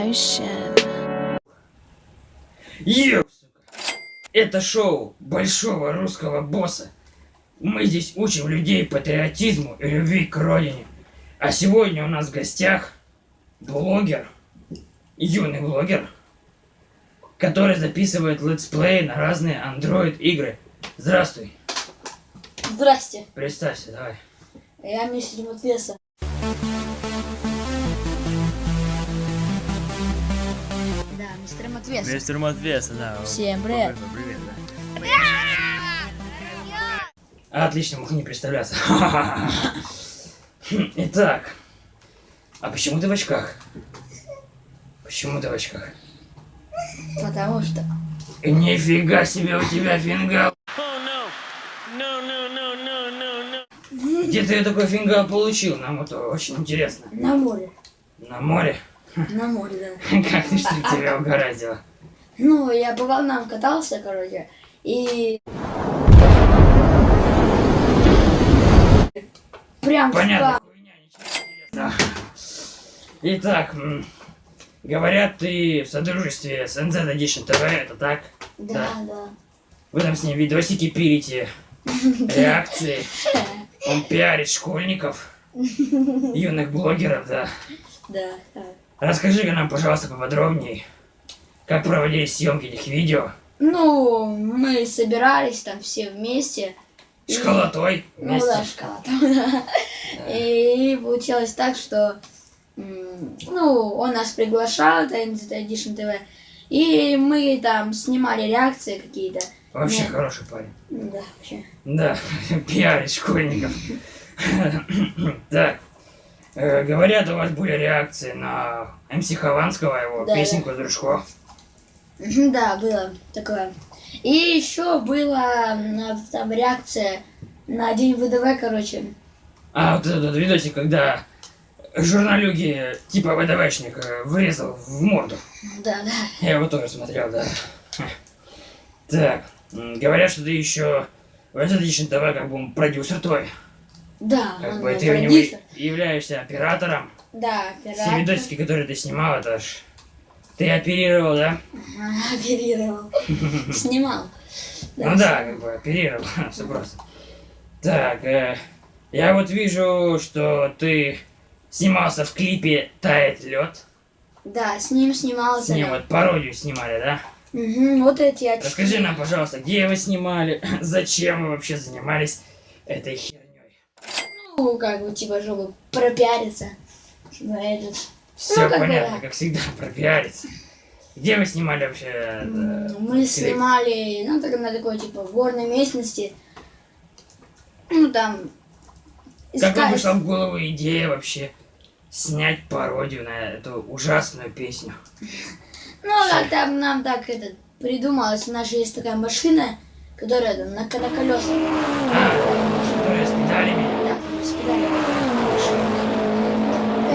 Ocean. Это шоу большого русского босса. Мы здесь учим людей патриотизму и любви к родине. А сегодня у нас в гостях блогер, юный блогер, который записывает let's play на разные Android игры. Здравствуй, Здрасте, представься, давай. я мистер Матвеса. Мистер Матвеса. Мистер Матвеса, да. Всем привет. Привет, да. Отлично, мог не представляться. Итак, а почему ты в очках? Почему ты в очках? Потому что... Нифига себе у тебя фингал. Где ты такой фингал получил? Нам это очень интересно. На море. На море? На море, да. Как ты что тебя угораздило? Ну, я по волнам катался, короче, и... Прям Понятно. Хуйня. Итак, говорят, ты в содружестве с NZ Edition TV, это так? Да, да. Вы там с ним видосики пилите, реакции. Он пиарит школьников, юных блогеров, да. Да, да. Расскажи-ка нам, пожалуйста, поподробнее, как проводились съемки этих видео. Ну, мы собирались там все вместе. и- Школотой Ну да, шкала там, да. И получилось так, что ну, он нас приглашал, это NZT Edition TV, и мы там снимали реакции какие-то. Вообще Нет. хороший парень. Да, вообще. Да, пиарит школьников. Так, э, говорят, у вас были реакции на МС Хованского, его Да, песенку «Дружко». Да, было такое. И еще была м, там реакция на день ВДВ, короче. А вот этот видосик, когда журналюги типа ВДВшник э, врезал в морду. Да, да. Я его тоже смотрел, да. Так, говорят, что ты еще в отлично давай как бы продюсер твой. Да, Как бы ты у него продюсер. являешься оператором. Да, Все оператор. видосики, которые ты снимал, это ж ты оперировал, да? Ага, Оперировал. Снимал. Ну да, как бы оперировал, все просто. Так, э, я вот вижу, что ты снимался в клипе «Тает лед». Да, с ним снимался. С ним вот пародию снимали, да? Мгм, вот эти очки. Расскажи нам, пожалуйста, где вы снимали, зачем вы вообще занимались этой? Ну, как бы, типа, чтобы пропиариться. Чтобы этот... Все как бы понятно, да. как всегда, пропиариться. Где вы снимали вообще? это, М, Мы клип? снимали, ну, так, на такой, типа, горной местности. Ну, там... Как вам пришла в голову идея вообще снять пародию на эту ужасную песню? Ну, как там нам так, это, придумалось. У нас же есть такая машина, которая там на, на колесах. А, которая с педалями? Да, с педалями. Машина.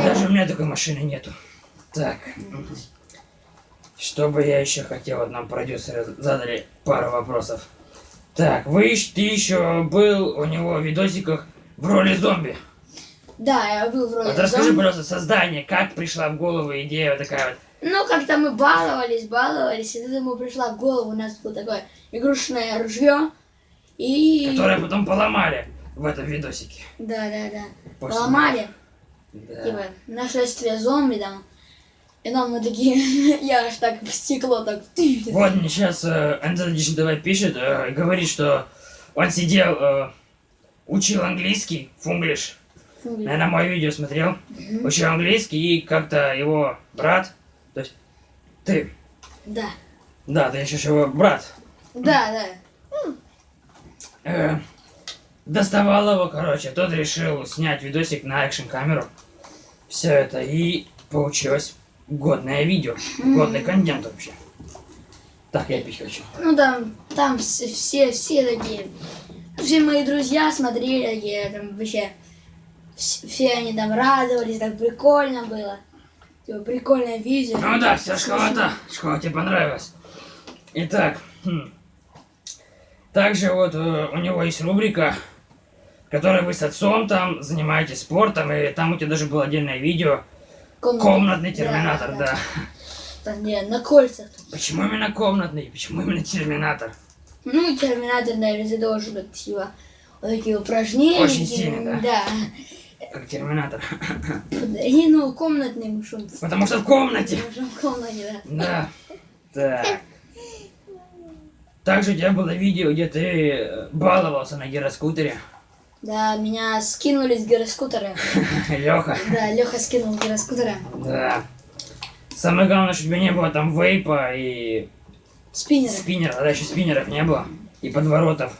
Даже у меня такой машины нету. Так. Что бы я еще хотел, нам продюсеры задали пару вопросов. Так, вы, ты еще был у него в видосиках в роли зомби. Да, я был в роли Вот расскажи, зомби. пожалуйста, создание, как пришла в голову идея вот такая вот. Ну, как-то мы баловались, баловались, и тут ему пришла в голову, у нас было такое игрушечное ружье. И... Которое потом поломали в этом видосике. Да, да, да. После- Поломали, Да. типа, нашествие зомби там. И нам мы такие, я аж так в стекло так... Вот мне сейчас э, Edition TV пишет, э, говорит, что он сидел, э, учил английский, фунглиш. Фу, Наверное, мое видео смотрел. Учил английский, и как-то его брат, то есть ты, Да, да, ты еще его брат, да, да. э, доставал его, короче, тот решил снять видосик на экшн камеру. Все это, и получилось годное видео, годный контент вообще. Так, я пить хочу. Ну там, там все, все такие, все мои друзья смотрели такие, там вообще, вс- все они там радовались, так прикольно было. Типа, прикольное видео. Ну да, вся школа-то. Школа тебе понравилась. Итак, хм. также вот э, у него есть рубрика, которой вы с отцом там занимаетесь спортом, и там у тебя даже было отдельное видео Комнатный. «Комнатный Да, терминатор», да. там где на кольцах. Почему именно комнатный? Почему именно терминатор? Ну, терминатор, наверное, должен быть типа вот такие упражнения. Очень такие, сильно, да? Как терминатор. И, ну, комнатный мушон. Потому что в комнате. В комнате, да. Да. Так. Также у тебя было видео, где ты баловался на гироскутере. Да, меня скинули с гироскутера. Леха. Да, Леха скинул с гироскутера. Да. Самое главное, что у тебя не было там вейпа и Спиннера. спиннера. Тогда еще спиннеров не было. И подворотов.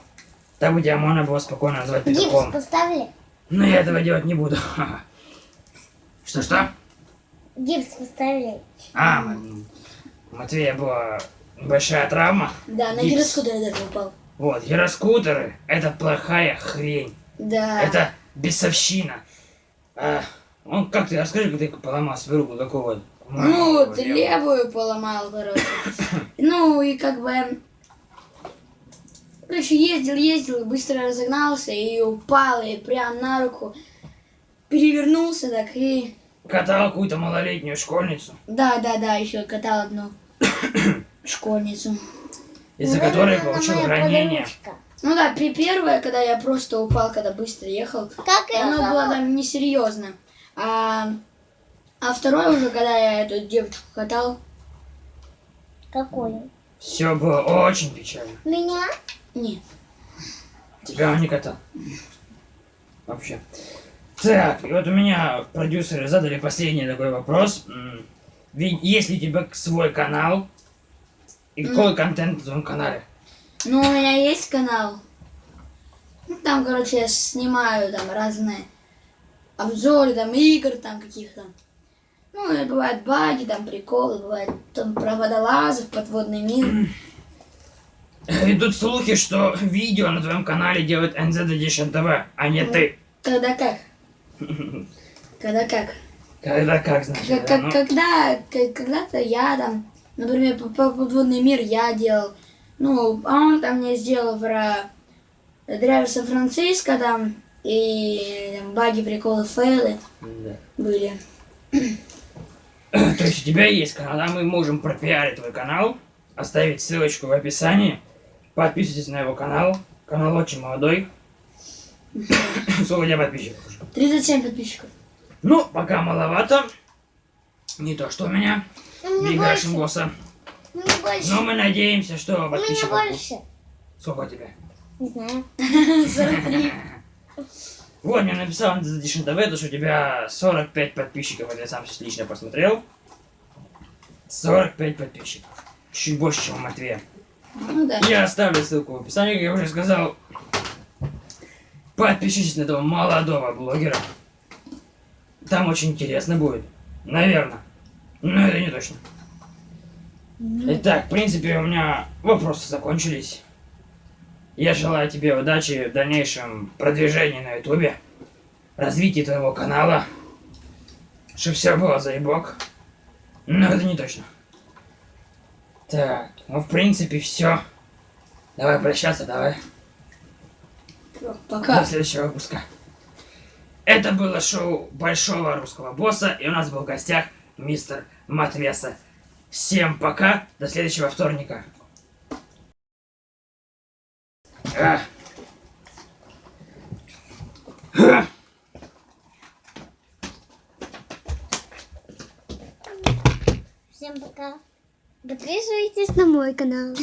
Так бы тебя можно было спокойно назвать Гипс петухом. поставили? Но я этого делать не буду. Что-что? Гипс поставили. А, Матвея была большая травма. Да, на Гипс. гироскутере даже упал. Вот, гироскутеры — это плохая хрень. Да. Это бесовщина. А, он как ты, расскажи, как ты поломал свою руку такого. Ну, ты левую поломал, короче. Ну, и как бы... Короче, ездил, ездил, быстро разогнался и упал, и прям на руку перевернулся так и... Катал какую-то малолетнюю школьницу, Да, да, да, еще катал одну школьницу. из-за Ну, которой получил ранение. подружка. Ну да, при первое, когда я просто упал, когда быстро ехал, Как оно было там несерьезно. А, а второе уже, когда я эту девочку катал, Какую? Все было очень печально. Меня? нет. Тебя он не катал. Вообще. Так, и вот у меня продюсеры задали последний такой вопрос. Есть ли у тебя свой канал? И какой контент на твоем канале? Ну, у меня есть канал. Ну, там, короче, я снимаю там разные обзоры, там, игр, там, каких-то. Ну, и бывают баги, там, приколы, бывает там про водолазов, подводный мир. Идут слухи, что видео на твоем канале делает NZ Edition TV, а не ты. Когда как? Когда как? Когда как, значит, Как- да? Ну, когда, когда-то я там, например, по- подводный мир я делал. Ну, а он там мне сделал про Драйвер Сан-Франциско там, и там, баги, приколы, фейлы да. были. То есть у тебя есть канал, а мы можем пропиарить твой канал, оставить ссылочку в описании. Подписывайтесь на его канал. Канал очень молодой. Сколько у тебя подписчиков уже? 37 подписчиков. Ну, пока маловато. Не то, что у меня. У меня Биг больше. Рашен босса. У меня больше. Но мы надеемся, что подписчиков... будет. больше. Сколько у тебя? Не знаю. 43. Вот, мне написал Edition TV, то, что у тебя 45 подписчиков. Это я сам сейчас лично посмотрел. 45 подписчиков. Чуть больше, чем у Матвея. Ну да. Я оставлю ссылку в описании, как я уже сказал. Подпишитесь на этого молодого блогера. Там очень интересно будет. Наверное. Но это не точно. Итак, в принципе, у меня вопросы закончились. Я желаю тебе удачи в дальнейшем продвижении на ютубе, развитии твоего канала, чтобы все было заебок. Но это не точно. Так, ну в принципе все. Давай прощаться, давай. Пока. До следующего выпуска. Это было шоу Большого Русского Босса, и у нас был в гостях мистер Матвеса. Всем пока, до следующего вторника. А. А. Всем пока. Подписывайтесь на мой канал.